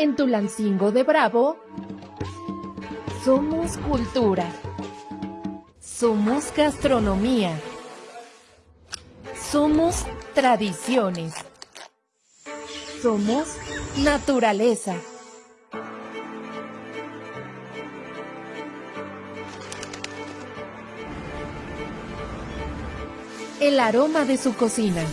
En Tulancingo de Bravo, somos cultura. Somos gastronomía. Somos tradiciones. Somos naturaleza. El aroma de su cocina.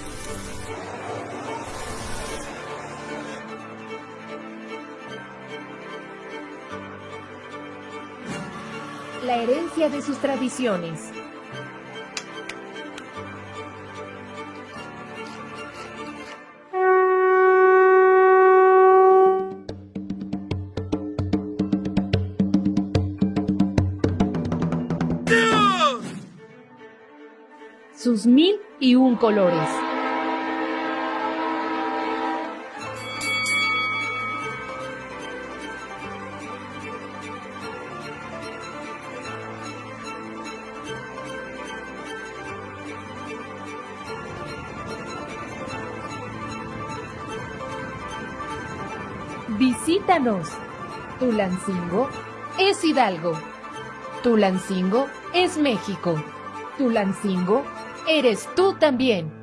La herencia de sus tradiciones. sus mil y un colores. Visítanos. Tulancingo es Hidalgo. Tulancingo es México. Tulancingo eres tú también.